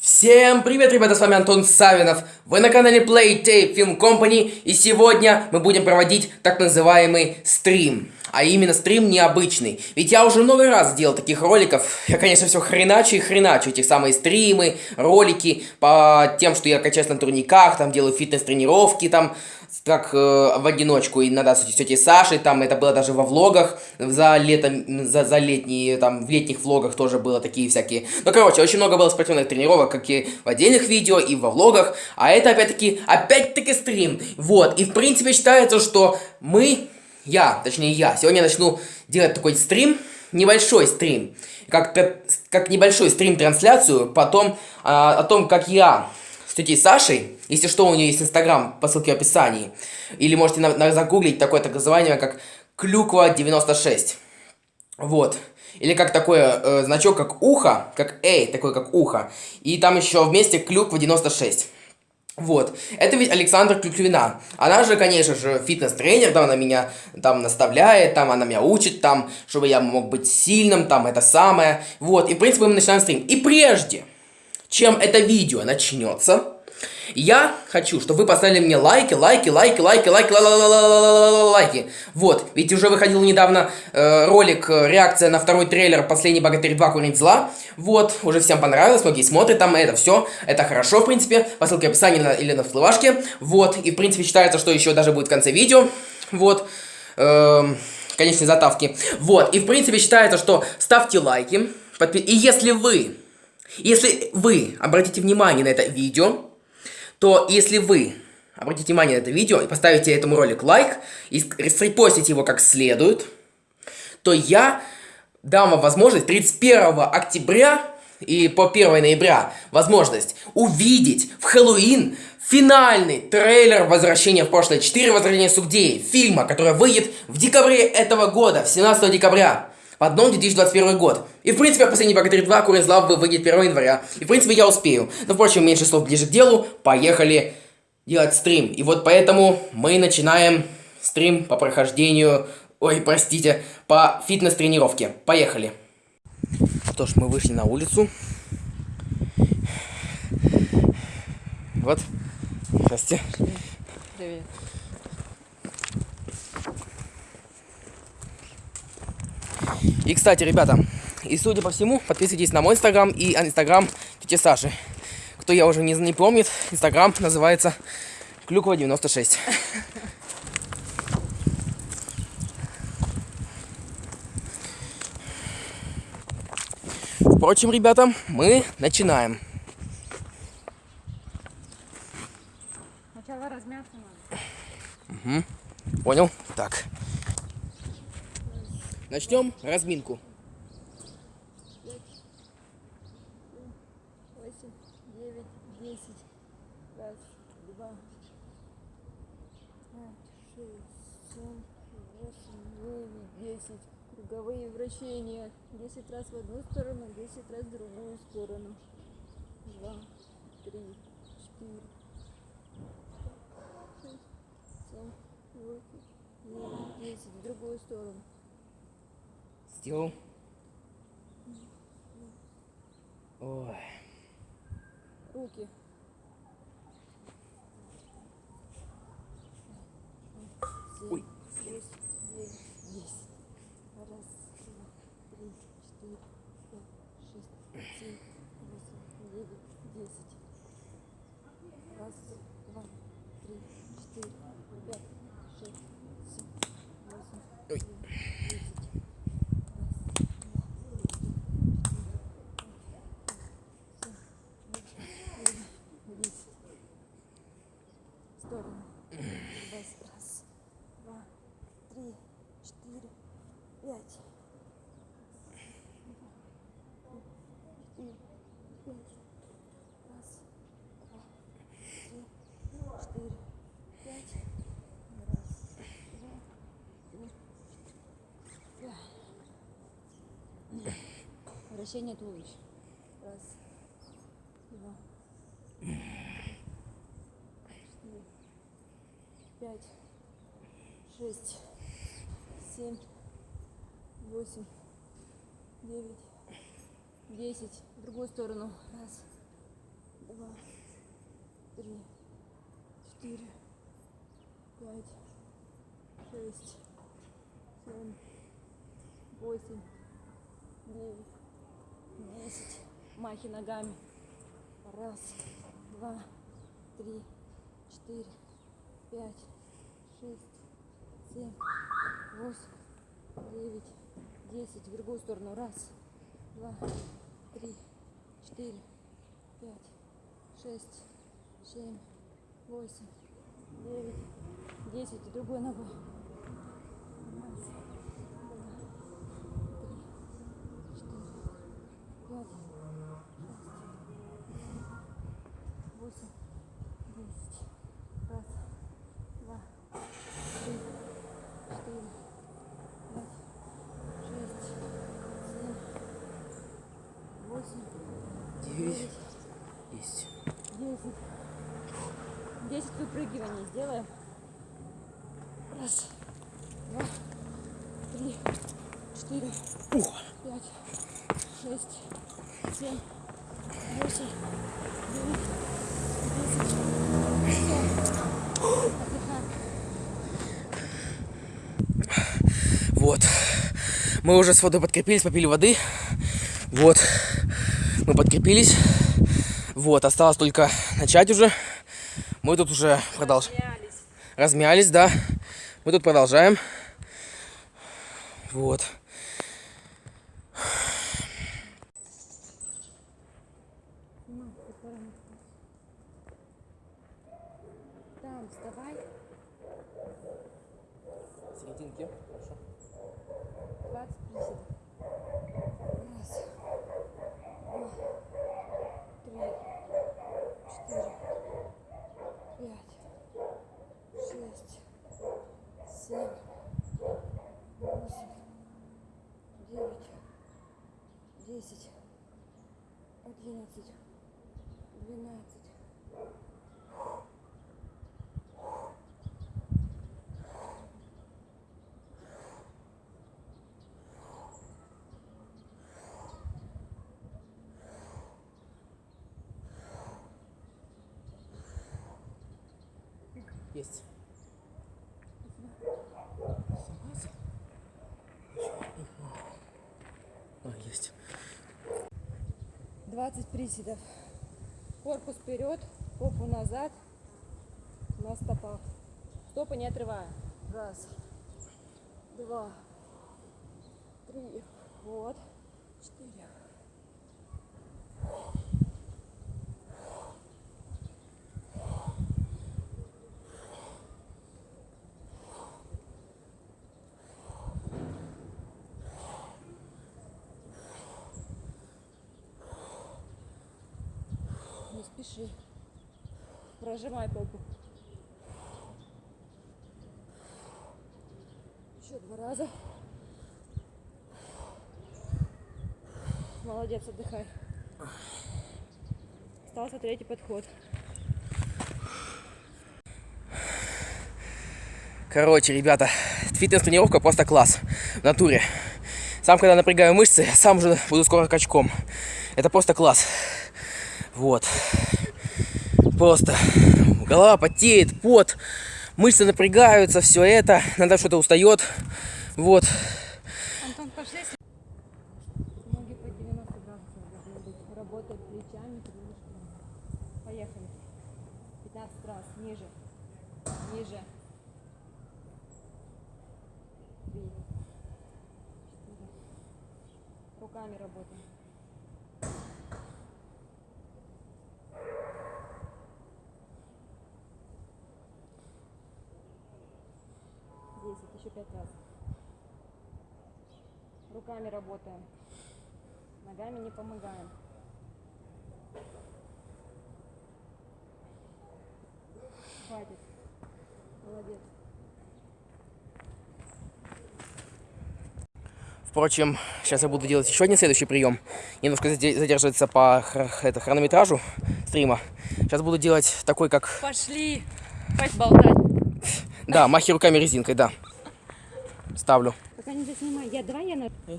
Всем привет, ребята, с вами Антон Савинов. Вы на канале Play Tape Film Company, и сегодня мы будем проводить так называемый стрим. А именно стрим необычный. Ведь я уже много раз делал таких роликов. Я, конечно, все хреначу и хреначу. Эти самые стримы, ролики по тем, что я качаюсь на турниках, там делаю фитнес-тренировки, там как э, в одиночку, иногда с тетей Сашей, там это было даже во влогах, за летом, за, за летние, там, в летних влогах тоже было такие всякие. Ну, короче, очень много было спортивных тренировок, как и в отдельных видео, и во влогах, а это, опять-таки, опять-таки стрим. Вот, и, в принципе, считается, что мы, я, точнее, я, сегодня начну делать такой стрим, небольшой стрим, как, как небольшой стрим-трансляцию, потом а, о том, как я с тетей Сашей. Если что, у нее есть инстаграм по ссылке в описании. Или можете на, на, загуглить такое так называемое, как Клюква96. Вот. Или как такое э, значок, как ухо, как эй, такой как ухо. И там еще вместе Клюква 96. Вот. Это ведь Александра Клюквина. Она же, конечно же, фитнес-тренер, там она меня там наставляет, там она меня учит, там, чтобы я мог быть сильным, там это самое. Вот. И, в принципе, мы начинаем стрим. И прежде, чем это видео начнется, я хочу, чтобы вы поставили мне лайки, лайки, лайки, лайки, лайки, лайки. Вот, ведь уже выходил недавно ролик, реакция на второй трейлер «Последний богатырь 2. Курить зла». Вот, уже всем понравилось, многие смотрят там это все. Это хорошо, в принципе, по ссылке в описании или на всплывашке. Вот, и в принципе считается, что еще даже будет в конце видео. Вот. Эм, конечной затавки. Вот, и в принципе считается, что ставьте лайки. И если вы если вы обратите внимание на это видео, то если вы обратите внимание на это видео и поставите этому ролику лайк и репостите его как следует, то я дам вам возможность 31 октября и по 1 ноября возможность увидеть в Хэллоуин финальный трейлер «Возвращение в прошлое 4. Возвращение Сугдеи» фильма, который выйдет в декабре этого года, в 17 декабря в одном 2021 год. И в принципе, последний богатырь 2 Курин Слав выйдет 1 января. И в принципе, я успею. Но впрочем, меньше слов ближе к делу. Поехали делать стрим. И вот поэтому мы начинаем стрим по прохождению... Ой, простите, по фитнес-тренировке. Поехали. Что ж, мы вышли на улицу. Вот. Здрасте. Привет. И, кстати, ребята, и судя по всему, подписывайтесь на мой инстаграм и инстаграм тети Саши. Кто я уже не, не помнит, инстаграм называется Клюква96. Впрочем, ребята, мы начинаем. Сначала размяться надо. Угу. Понял? Начнем разминку. Два, шесть, семь, восемь, девять, десять. Круговые вращения. Десять раз в одну сторону, десять раз в другую сторону. Два, три, четыре, шесть, семь, восемь, девять, десять. В другую сторону. Сделал. Ой. Руки. Ой. Шесть, девять, десять. Раз, два, три, четыре, пять, шесть, семь, восемь, девять, десять. Раз, два, три, четыре, пять, шесть, семь, восемь, девять. Вращение туловища. Раз, два, четыре, пять, шесть, семь, восемь, девять, десять. В другую сторону. Раз, два, три, четыре, пять, шесть, семь, восемь, девять, десять. Махи ногами. Раз, два, три, четыре, пять, шесть, семь, восемь, девять, десять. В другую сторону. Раз, два, три, четыре, пять, шесть, семь, восемь, девять, десять. И другой ногой. Раз, два, три, четыре, пять, шесть, восемь, десять. Раз, два, три, четыре, пять, шесть, семь, восемь, Девять. Есть. десять. Десять выпрыгиваний сделаем. Раз, два, три, четыре, пять, шесть, семь, восемь, девять, десять. Вот. Мы уже с водой подкрепились, попили воды. Вот. Мы подкрепились. Вот, осталось только начать уже. Мы тут уже продолжаем. Размялись, да. Мы тут продолжаем. Вот. Там, вставай. Серединки. Хорошо. 20 приседов. Раз, два, три, четыре, пять, шесть, семь, восемь, девять, десять, одиннадцать, двенадцать. Есть. А, есть. 20 приседов. Корпус вперед, попу назад, на стопах. Стопы не отрывая. Раз, два, три, вот, четыре. Спеши. Прожимай попу. Еще два раза. Молодец, отдыхай. Остался третий подход. Короче, ребята, фитнес-тренировка просто класс. В натуре. Сам, когда напрягаю мышцы, сам уже буду скоро качком. Это просто класс. Вот. Просто голова потеет, пот, мышцы напрягаются, все это. Надо что-то устает. Вот. Антон, пошли. Ноги по 90 градусов должны быть. Работать плечами, крылышками. Поехали. 15 раз. Ниже. Ниже. Три. Четыре. Руками работаем. Десять. Еще пять раз. Руками работаем. Ногами не помогаем. Хватит. Молодец. Впрочем, сейчас я буду делать еще один следующий прием. Немножко заде- задерживается по хр- это, хронометражу стрима. Сейчас буду делать такой, как... Пошли. Хватит болтать. Да, махи руками резинкой, да. Ставлю. Пока не заснимай. Я, давай я на... Э,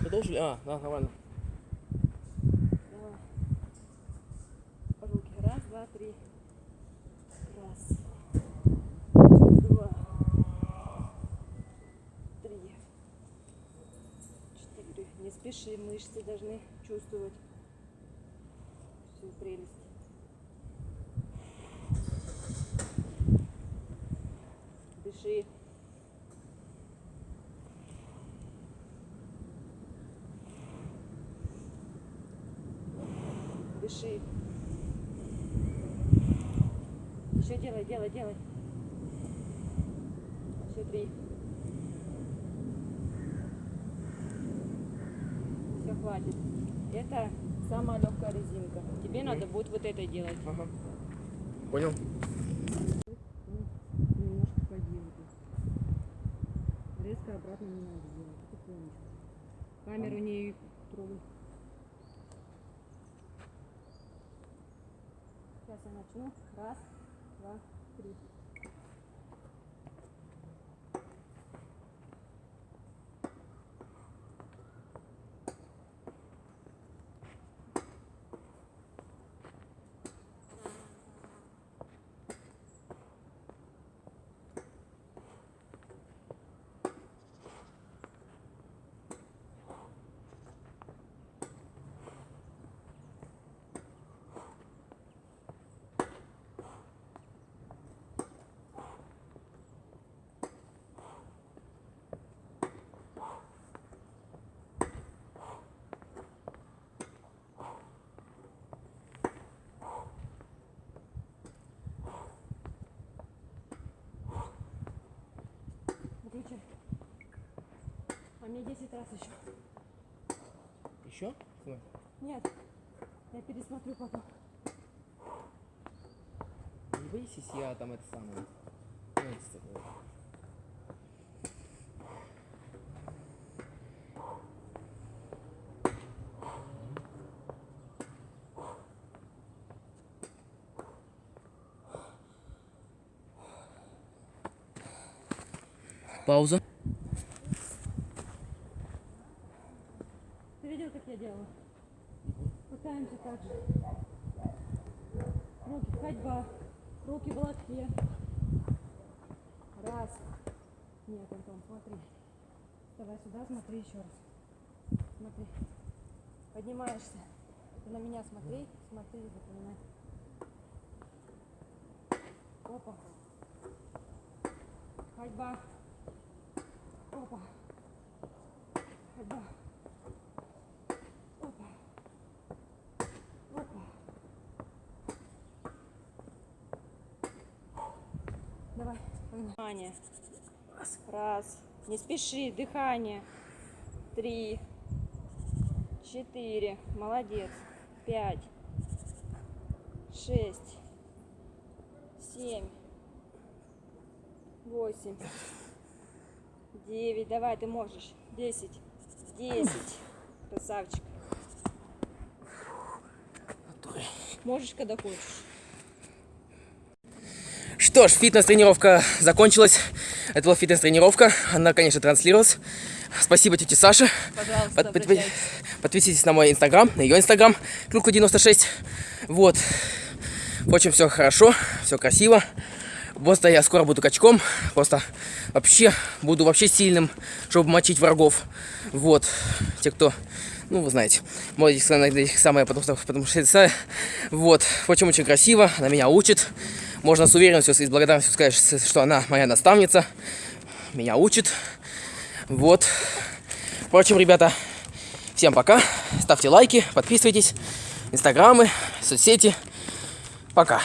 Продолжили? А, да, нормально. Давай. Раз, два, три. Раз. Два. Три. Четыре. Не спеши, мышцы должны чувствовать всю прелесть. Дыши. Делай, делай. Еще три. Все, хватит. Это самая легкая резинка. Тебе надо будет вот это делать. Ага. Понял? Немножко поделать. Резко обратно не надо делать. Потихонечку. Камеру не трогай. Сейчас я начну. Раз, два, три. А мне 10 раз еще. Еще? Нет. Я пересмотрю потом. Не боись, если я там это самое. Ну, это такое. Пауза. Ты видел, как я делала? Пытаемся так же. Руки, ходьба. Руки в лотке. Раз. Нет, Антон, смотри. Давай сюда, смотри еще раз. Смотри. Поднимаешься. Ты на меня смотри, смотри, запоминай. Опа. Ходьба. Опа. Ходьба. Опа. Опа. Давай. Внимание. Раз. Не спеши. Дыхание. Три. Четыре. Молодец. Пять. Шесть. Семь. Восемь. Девять. Давай, ты можешь. Десять. Десять. Красавчик. Можешь, когда хочешь. Что ж, фитнес-тренировка закончилась. Это была фитнес-тренировка. Она, конечно, транслировалась. Спасибо тете Саше. Пожалуйста, Под- под- обращайтесь. Подписывайтесь на мой инстаграм, на ее инстаграм, Клюква96. Вот. В общем, все хорошо, все красиво. Просто я скоро буду качком. Просто вообще буду вообще сильным, чтобы мочить врагов. Вот. Те, кто, ну, вы знаете, мои самое, потому что, потому что это, вот. В общем, очень красиво. Она меня учит. Можно с уверенностью и с благодарностью сказать, что она моя наставница. Меня учит. Вот. Впрочем, ребята, всем пока. Ставьте лайки, подписывайтесь. Инстаграмы, соцсети. Пока.